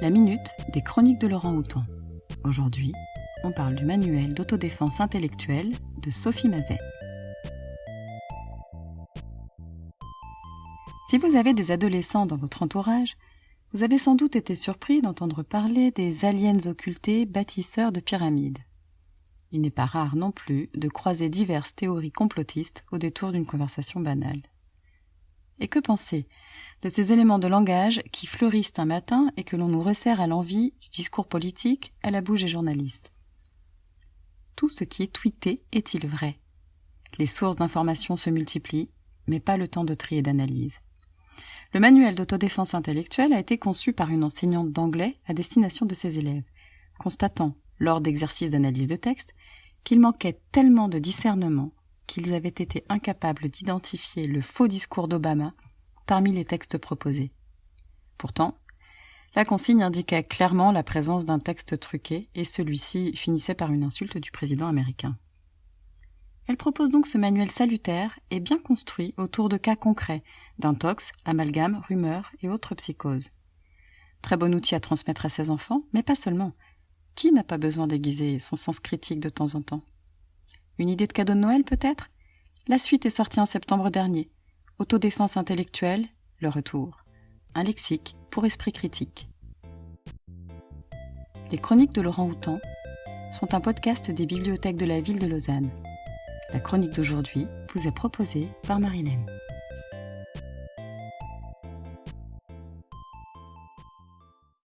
La minute des chroniques de Laurent Houton. Aujourd'hui, on parle du manuel d'autodéfense intellectuelle de Sophie Mazet. Si vous avez des adolescents dans votre entourage, vous avez sans doute été surpris d'entendre parler des aliens occultés bâtisseurs de pyramides. Il n'est pas rare non plus de croiser diverses théories complotistes au détour d'une conversation banale. Et que penser de ces éléments de langage qui fleurissent un matin et que l'on nous resserre à l'envie du discours politique à la bouche des journalistes? Tout ce qui est tweeté est-il vrai? Les sources d'information se multiplient, mais pas le temps de tri et d'analyse. Le manuel d'autodéfense intellectuelle a été conçu par une enseignante d'anglais à destination de ses élèves, constatant, lors d'exercices d'analyse de texte, qu'il manquait tellement de discernement qu'ils avaient été incapables d'identifier le faux discours d'Obama parmi les textes proposés. Pourtant, la consigne indiquait clairement la présence d'un texte truqué et celui-ci finissait par une insulte du président américain. Elle propose donc ce manuel salutaire et bien construit autour de cas concrets d'intox, amalgames, rumeurs et autres psychoses. Très bon outil à transmettre à ses enfants, mais pas seulement. Qui n'a pas besoin d'aiguiser son sens critique de temps en temps? Une idée de cadeau de Noël peut-être? La suite est sortie en septembre dernier. Autodéfense intellectuelle, le retour. Un lexique pour esprit critique. Les chroniques de Laurent Houtan sont un podcast des bibliothèques de la ville de Lausanne. La chronique d'aujourd'hui vous est proposée par Marilène.